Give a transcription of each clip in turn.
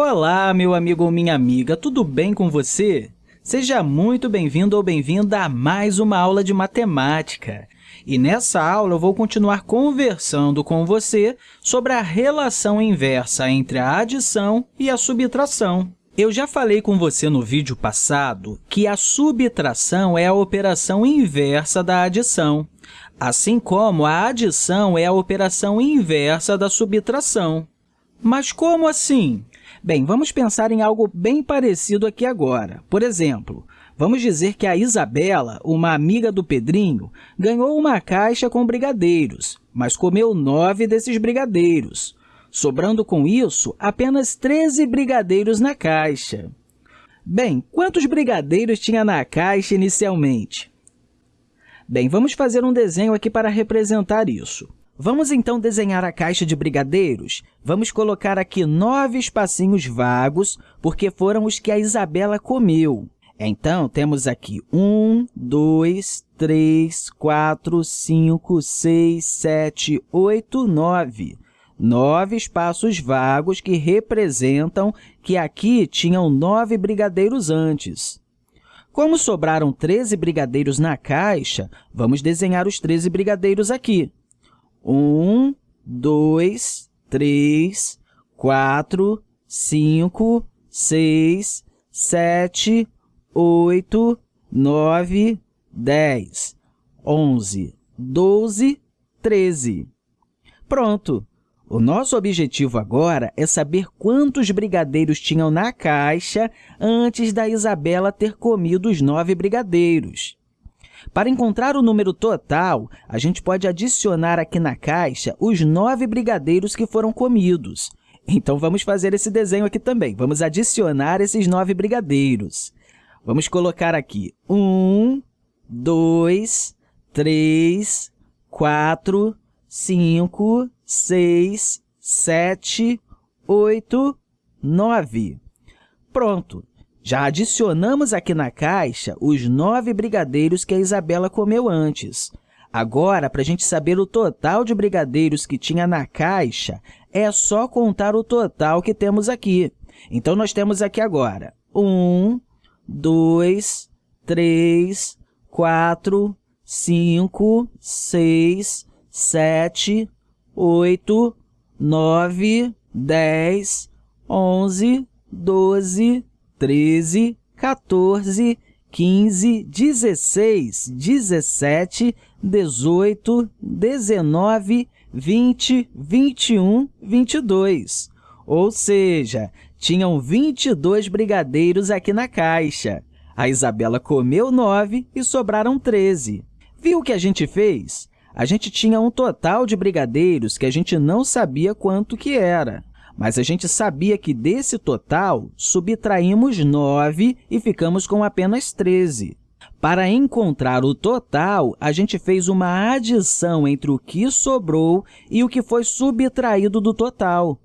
Olá, meu amigo ou minha amiga, tudo bem com você? Seja muito bem-vindo ou bem-vinda a mais uma aula de matemática. E nessa aula eu vou continuar conversando com você sobre a relação inversa entre a adição e a subtração. Eu já falei com você no vídeo passado que a subtração é a operação inversa da adição, assim como a adição é a operação inversa da subtração. Mas como assim? Bem, vamos pensar em algo bem parecido aqui agora. Por exemplo, vamos dizer que a Isabela, uma amiga do Pedrinho, ganhou uma caixa com brigadeiros, mas comeu nove desses brigadeiros, sobrando com isso apenas 13 brigadeiros na caixa. Bem, quantos brigadeiros tinha na caixa inicialmente? Bem, vamos fazer um desenho aqui para representar isso. Vamos, então, desenhar a caixa de brigadeiros? Vamos colocar aqui nove espacinhos vagos, porque foram os que a Isabela comeu. Então, temos aqui um, dois, três, quatro, cinco, seis, sete, oito, nove. Nove espaços vagos que representam que aqui tinham nove brigadeiros antes. Como sobraram 13 brigadeiros na caixa, vamos desenhar os 13 brigadeiros aqui. Um, dois, três, quatro, cinco, seis, sete, oito, nove, dez, onze, doze, treze. Pronto! O nosso objetivo agora é saber quantos brigadeiros tinham na caixa antes da Isabela ter comido os nove brigadeiros. Para encontrar o número total, a gente pode adicionar aqui na caixa os nove brigadeiros que foram comidos. Então, vamos fazer esse desenho aqui também. Vamos adicionar esses nove brigadeiros. Vamos colocar aqui um, dois, três, quatro, cinco, seis, sete, oito, nove. Pronto! Já adicionamos aqui na caixa os nove brigadeiros que a Isabela comeu antes. Agora, para a gente saber o total de brigadeiros que tinha na caixa, é só contar o total que temos aqui. Então, nós temos aqui agora um, dois, três, quatro, cinco, seis, sete, oito, nove, dez, onze, doze, 13, 14, 15, 16, 17, 18, 19, 20, 21, 22. Ou seja, tinham 22 brigadeiros aqui na caixa. A Isabela comeu 9 e sobraram 13. Viu o que a gente fez? A gente tinha um total de brigadeiros que a gente não sabia quanto que era mas a gente sabia que desse total subtraímos 9 e ficamos com apenas 13. Para encontrar o total, a gente fez uma adição entre o que sobrou e o que foi subtraído do total.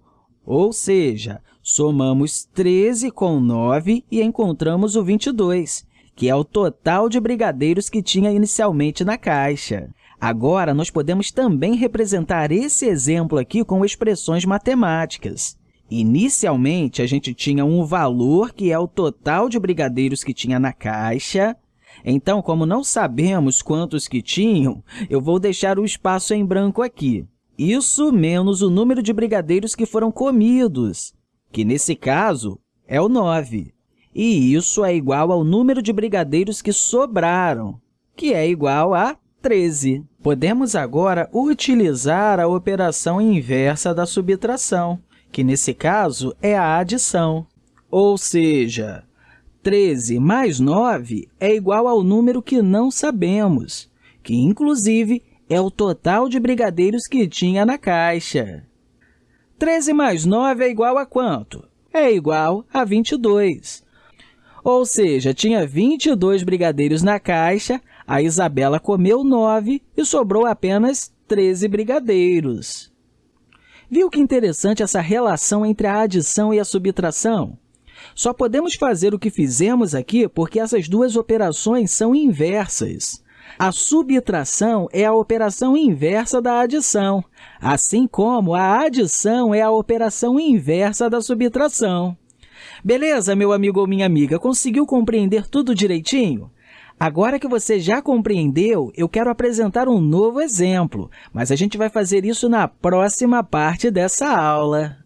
Ou seja, somamos 13 com 9 e encontramos o 22, que é o total de brigadeiros que tinha inicialmente na caixa. Agora, nós podemos também representar esse exemplo aqui com expressões matemáticas. Inicialmente, a gente tinha um valor, que é o total de brigadeiros que tinha na caixa. Então, como não sabemos quantos que tinham, eu vou deixar o espaço em branco aqui. Isso menos o número de brigadeiros que foram comidos, que, nesse caso, é o 9. E isso é igual ao número de brigadeiros que sobraram, que é igual a 13. Podemos agora utilizar a operação inversa da subtração, que, nesse caso, é a adição. Ou seja, 13 mais 9 é igual ao número que não sabemos, que, inclusive, é o total de brigadeiros que tinha na caixa. 13 mais 9 é igual a quanto? É igual a 22. Ou seja, tinha 22 brigadeiros na caixa, a Isabela comeu nove e sobrou apenas 13 brigadeiros. Viu que interessante essa relação entre a adição e a subtração? Só podemos fazer o que fizemos aqui porque essas duas operações são inversas. A subtração é a operação inversa da adição, assim como a adição é a operação inversa da subtração. Beleza, meu amigo ou minha amiga? Conseguiu compreender tudo direitinho? Agora que você já compreendeu, eu quero apresentar um novo exemplo, mas a gente vai fazer isso na próxima parte dessa aula.